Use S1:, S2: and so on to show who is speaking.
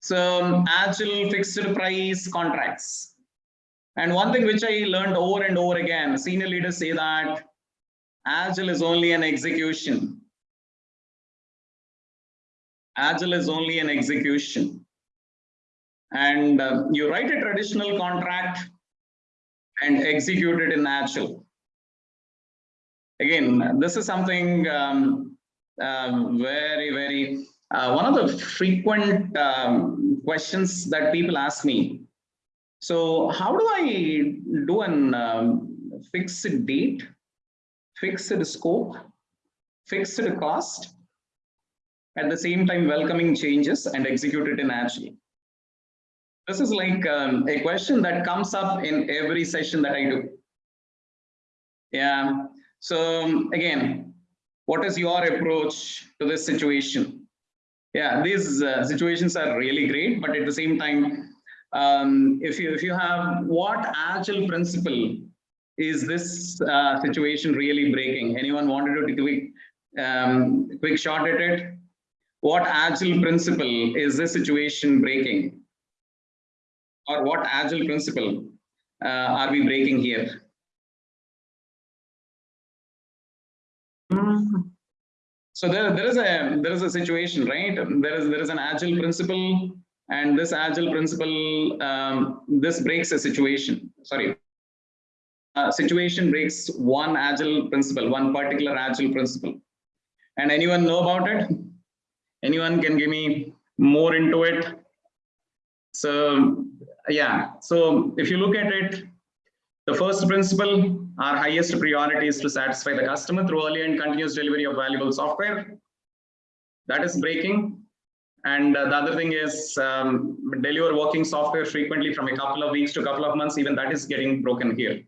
S1: So um, agile fixed price contracts. And one thing which I learned over and over again, senior leaders say that agile is only an execution. Agile is only an execution. And uh, you write a traditional contract and execute it in agile. Again, this is something um, um, very, very, uh, one of the frequent um, questions that people ask me. So how do I do an um, fixed date, fixed scope, fixed cost, at the same time welcoming changes and execute it in Agile? This is like um, a question that comes up in every session that I do. Yeah, so um, again, what is your approach to this situation? Yeah, these uh, situations are really great, but at the same time, um, if you if you have what agile principle is this uh, situation really breaking? Anyone wanted to take a quick, um, quick shot at it? What agile principle is this situation breaking? Or what agile principle uh, are we breaking here? So there, there is a there is a situation, right? There is there is an agile principle, and this agile principle um, this breaks a situation. Sorry, uh, situation breaks one agile principle, one particular agile principle. And anyone know about it? Anyone can give me more into it? So yeah, so if you look at it, the first principle, our highest priority is to satisfy the customer through early and continuous delivery of valuable software. That is breaking. And uh, the other thing is um, deliver working software frequently from a couple of weeks to a couple of months, even that is getting broken here.